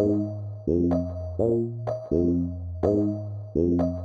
Boom, boom, boom, boom, boom, boom.